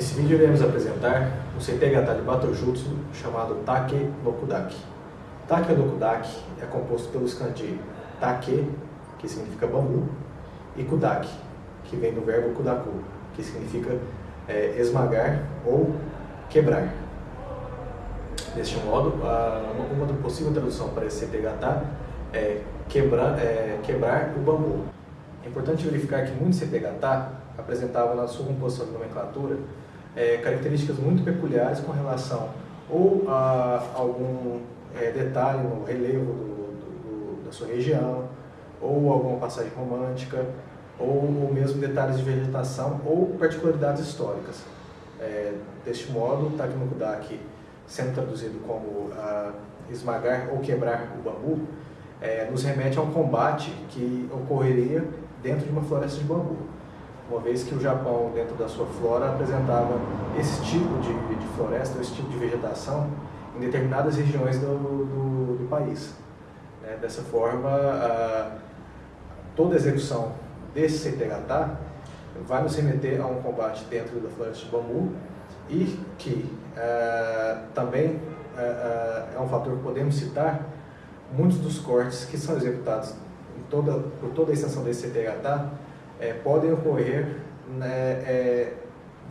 Nesse vídeo iremos apresentar um CTH de Batojutsu chamado Take no Kudaki. Take no Kudaki é composto pelos kanji Take, que significa bambu, e Kudaki, que vem do verbo Kudaku, que significa é, esmagar ou quebrar. Deste modo, uma, uma possível tradução para esse CTH é quebrar, é quebrar o bambu. É importante verificar que muitos CTH apresentavam na sua composição de nomenclatura é, características muito peculiares com relação ou a algum é, detalhe no relevo do, do, do, da sua região, ou alguma passagem romântica, ou, mesmo detalhes de vegetação ou particularidades históricas. É, deste modo, o Takimukudaki, sendo traduzido como esmagar ou quebrar o bambu, é, nos remete a um combate que ocorreria dentro de uma floresta de bambu uma vez que o Japão, dentro da sua flora, apresentava esse tipo de, de floresta, esse tipo de vegetação em determinadas regiões do, do, do país. Né? Dessa forma, a, toda a execução desse CTH vai nos remeter a um combate dentro da floresta de bambu e que uh, também uh, é um fator que podemos citar muitos dos cortes que são executados toda, por toda a extensão desse CTH é, podem ocorrer né, é,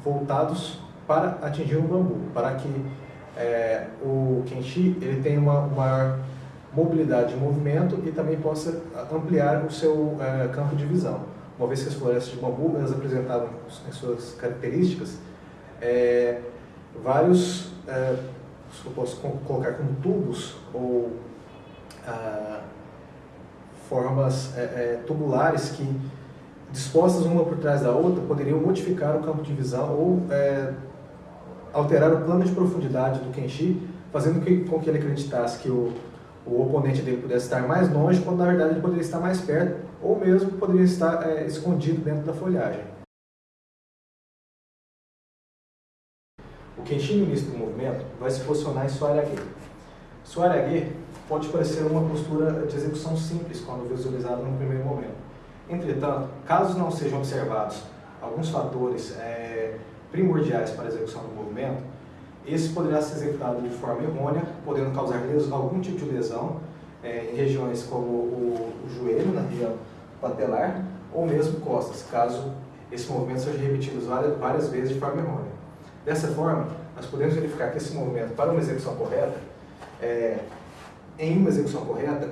voltados para atingir o bambu, para que é, o Kenshi ele tenha uma maior mobilidade de movimento e também possa ampliar o seu é, campo de visão. Uma vez que as florestas de bambu elas apresentavam em suas características é, vários, é, eu posso colocar como tubos ou ah, formas tubulares que dispostas uma por trás da outra, poderiam modificar o campo de visão ou é, alterar o plano de profundidade do Kenshi, fazendo que, com que ele acreditasse que o, o oponente dele pudesse estar mais longe, quando na verdade ele poderia estar mais perto, ou mesmo poderia estar é, escondido dentro da folhagem. O Kenshi no início do movimento vai se posicionar em Suarage. Suarage pode parecer uma postura de execução simples quando visualizado no primeiro momento Entretanto, caso não sejam observados alguns fatores é, primordiais para a execução do movimento, esse poderá ser executado de forma errônea, podendo causar algum tipo de lesão é, em regiões como o, o, joelho, na região patelar, ou mesmo costas, caso esse movimento seja repetido várias, várias vezes de forma errônea. Dessa forma, nós podemos verificar que esse movimento, para uma execução correta, é, em uma execução correta,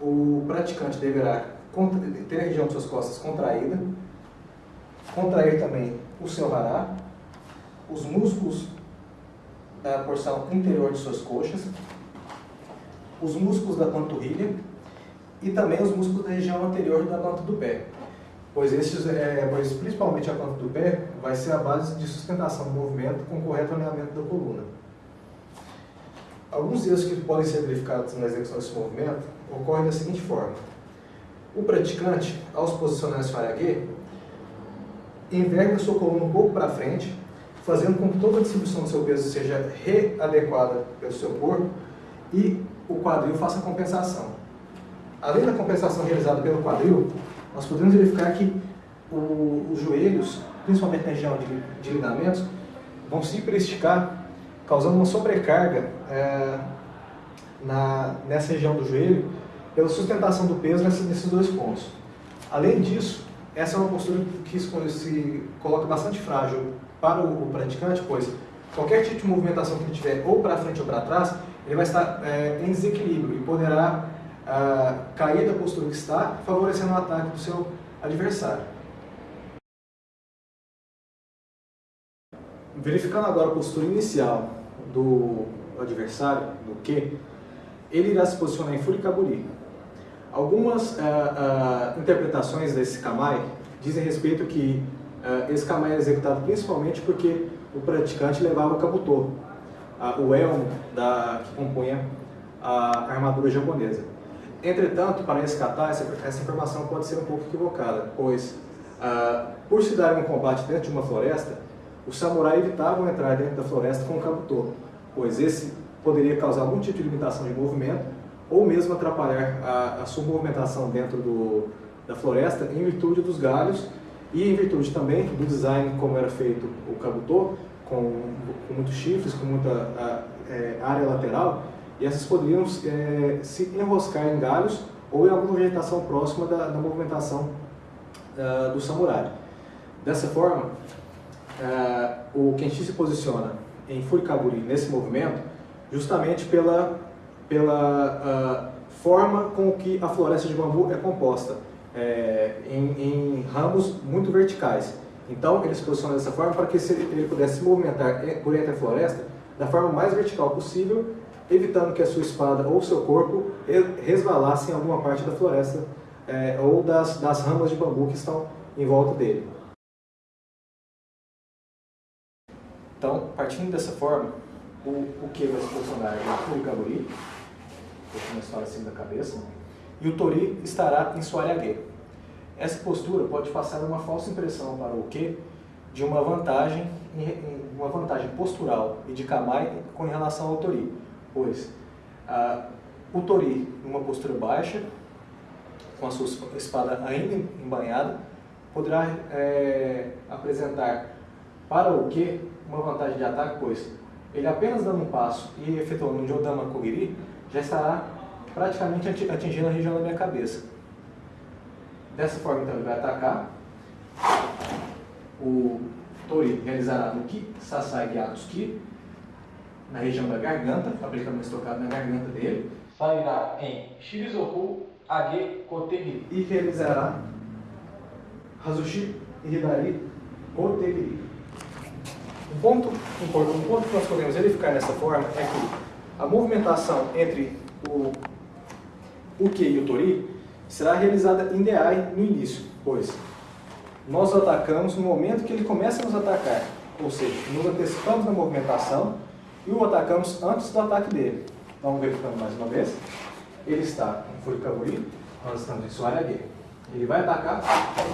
o praticante deverá ter a região de suas costas contraída, contrair também o seu hará, os músculos da porção interior de suas coxas, os músculos da panturrilha e também os músculos da região anterior da planta do pé, pois, esses, é, pois principalmente a planta do pé vai ser a base de sustentação do movimento com correto alinhamento da coluna. Alguns erros que podem ser verificados na execução desse movimento ocorrem da seguinte forma. O praticante, ao se posicionar nesse Faragê, enverga sua coluna um pouco para frente, fazendo com que toda a distribuição do seu peso seja readequada pelo seu corpo e o quadril faça compensação. Além da compensação realizada pelo quadril, nós podemos verificar que o, os joelhos, principalmente na região de, de ligamentos, vão se hiperesticar, causando uma sobrecarga é, na, nessa região do joelho, pela sustentação do peso nesses dois pontos. Além disso, essa é uma postura que se coloca bastante frágil para o praticante, pois qualquer tipo de movimentação que ele tiver ou para frente ou para trás, ele vai estar é, em desequilíbrio e poderá ah, cair da postura que está, favorecendo o ataque do seu adversário. Verificando agora a postura inicial do adversário, do que, ele irá se posicionar em Furikaburi, Algumas uh, uh, interpretações desse Kamai dizem respeito que uh, esse Kamai é executado principalmente porque o praticante levava o Kabuto, o elmo da, que compunha a armadura japonesa. Entretanto, para esse kata, essa, essa, informação pode ser um pouco equivocada, pois por se dar um combate dentro de uma floresta, os samurais evitavam entrar dentro da floresta com o Kabuto, pois esse poderia causar algum tipo de limitação de movimento ou mesmo atrapalhar a, a sua movimentação dentro do, da floresta em virtude dos galhos E em virtude também do design como era feito o Kabuto, com, com muitos chifres, com muita a, é, área lateral, e essas poderiam é, se enroscar em galhos ou em alguma vegetação próxima da, da movimentação uh, do samurai. Dessa forma, uh, o Kenshi se posiciona em Furikaburi nesse movimento justamente pela, pela uh, forma com que a floresta de bambu é composta, é, em, em, ramos muito verticais. Então ele se posiciona dessa forma para que ele pudesse se movimentar por entre a floresta da forma mais vertical possível evitando que a sua espada ou seu corpo resvalassem em alguma parte da floresta é, ou das, das ramas de bambu que estão em volta dele. Então, partindo dessa forma, o, o que vai se posicionar é o Kaburi, deixa uma história da cabeça, e o Tori estará em Suaryague. Essa postura pode passar uma falsa impressão para o que de uma vantagem, uma vantagem postural e de Kamai com relação ao Tori, pois o Tori, numa postura baixa, com a sua espada ainda embanhada, poderá é, apresentar para o que uma vantagem de ataque, pois ele apenas dando um passo e efetuando um Jodama Kogiri, já estará praticamente atingindo a região da minha cabeça. Dessa forma, então, ele vai atacar. O Tori realizará no Ki, Sasai Gyatsuki, na região da garganta, aplicando uma estocada na garganta dele. Sairá em Shirizoku Age Kotegiri e realizará Hazushi Hidari Kotegiri. Um ponto um ponto que nós podemos verificar nessa forma é que a movimentação entre o Uke e o Tori será realizada em DI no início, pois nós atacamos no momento que ele começa a nos atacar, ou seja, nos antecipamos na movimentação e o atacamos antes do ataque dele. Vamos verificando mais uma vez. Ele está em Furikaburi, nós estamos em Suaragê. Ele vai atacar,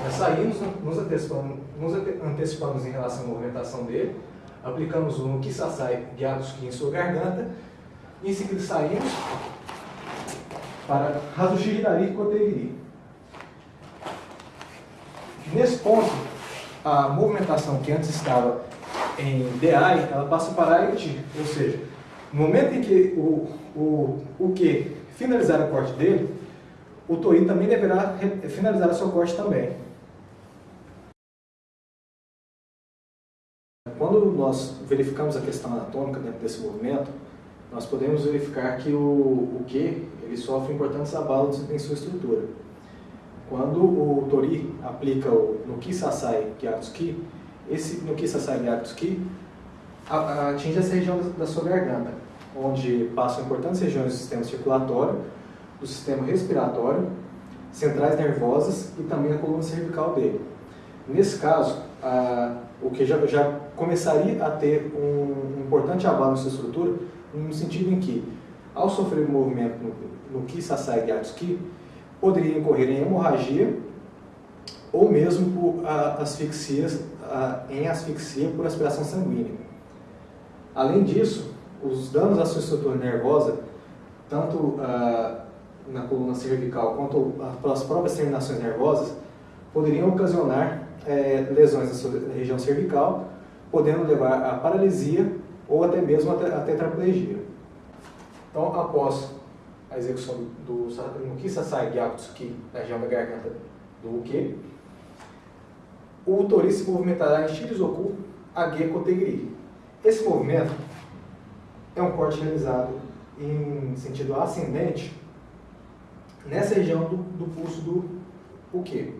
nós saímos, nos antecipamos, nos antecipamos em relação à movimentação dele, aplicamos um Kisasai Gyatsuki em sua garganta, em seguida saímos para Hazushi Hidari Kotegiri. Nesse ponto, a movimentação que antes estava em DI, ela passa para IT, ou seja, no momento em que o, o, o que finalizar o corte dele, o Tori também deverá finalizar o seu corte também. Quando nós verificamos a questão anatômica dentro desse movimento, nós podemos verificar que o, o Q ele sofre importantes abalos em sua estrutura. Quando o Tori aplica o no Kisasai Gyatsuki, esse no Kisasai Gyatsuki atinge essa região da sua garganta, onde passam importantes regiões do sistema circulatório, do sistema respiratório, centrais nervosas e também a coluna cervical dele. Nesse caso, a, o que já, já começaria a ter um, um importante abalo na sua estrutura, no sentido em que, ao sofrer movimento no, no Kisasai Gyatsuki, poderia incorrer em hemorragia ou mesmo por a, a, em asfixia por aspiração sanguínea. Além disso, os danos à sua estrutura nervosa, tanto a, na coluna cervical quanto pelas próprias terminações nervosas, poderiam ocasionar é, lesões na região cervical, podendo levar à paralisia ou até mesmo a tetraplegia. Então, após a execução do, Muki Sasai Gyakutsuki na região da garganta do Uke, o Tori se movimentará em Shirizoku Age Kotegiri. Esse movimento é um corte realizado em sentido ascendente nessa região do, do pulso do Uke.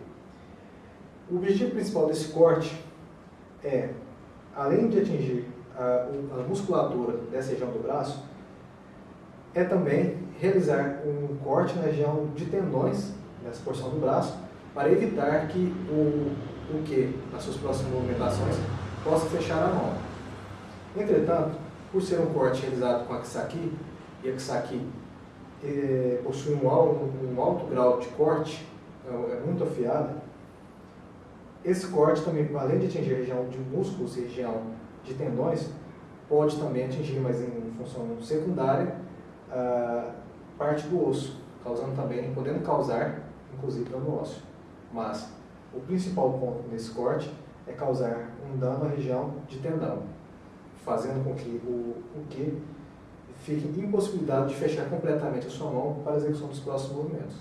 O objetivo principal desse corte é, além de atingir a, musculatura dessa região do braço, é também realizar um corte na região de tendões, nessa porção do braço, para evitar que o, o que, nas suas próximas movimentações, possa fechar a mão. Entretanto, por ser um corte realizado com a Kisaki, e a Kisaki é, possui um alto, um alto grau de corte, é, é muito afiada, esse corte também, além de atingir a região de músculos e região de tendões, pode também atingir, mas em função secundária, a parte do osso, causando também, podendo causar, inclusive, dano ósseo. Mas O principal ponto nesse corte é causar um dano à região de tendão, fazendo com que o, o que fique impossibilitado de fechar completamente a sua mão para a execução dos próximos movimentos.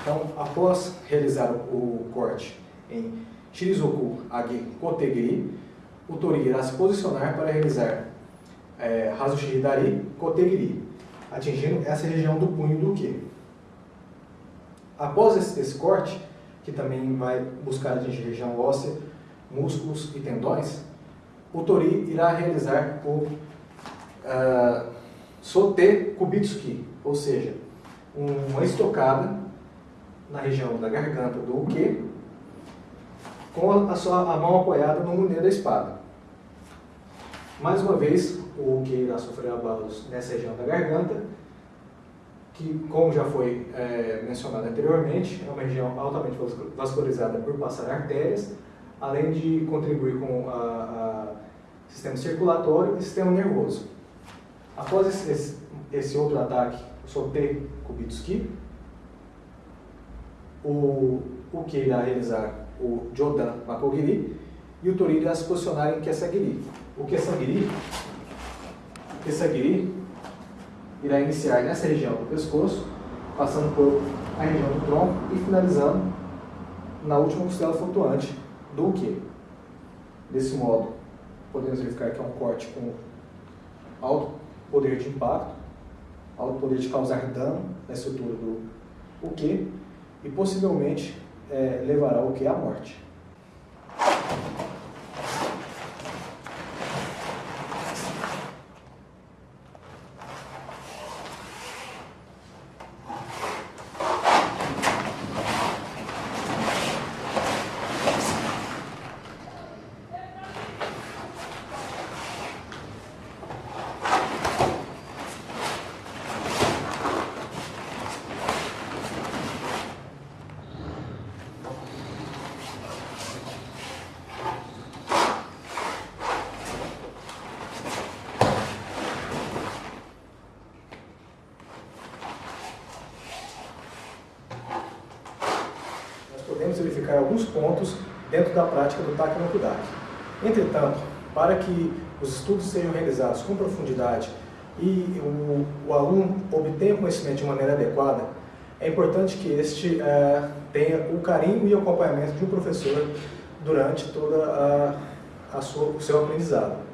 Então, após realizar o corte em Shirizoku Agi Kotegiri, o Tori irá se posicionar para realizar é, Hazushihidari Kotegiri, atingindo essa região do punho do Ki. Após esse, esse, corte, que também vai buscar atingir região óssea, músculos e tendões, o Tori irá realizar o uh, Sote Kubitsuki, ou seja, uma estocada na região da garganta do Uke, com a, sua, a mão apoiada no munir da espada. Mais uma vez, o Uke irá sofrer abalos nessa região da garganta, que, como já foi é, mencionado anteriormente, é uma região altamente vascularizada por passar artérias, além de contribuir com o sistema circulatório e sistema nervoso. Após esse, esse, esse outro ataque, o Sote Kubitsuki, o, o que irá realizar o Jodan Makogiri e o Tori irá se posicionar em Kesagiri. O Kesagiri, o irá iniciar nessa região do pescoço, passando por a região do tronco e finalizando na última costela flutuante do que. Desse modo, podemos verificar que é um corte com alto poder de impacto, alto poder de causar dano na estrutura do o que e possivelmente é, levará o que? À morte. Alguns pontos dentro da prática do TAC no. Entretanto, para que os estudos sejam realizados com profundidade e o, o aluno obtenha conhecimento de maneira adequada, é importante que este é, tenha o carinho e o acompanhamento de um professor durante toda a, a o seu aprendizado.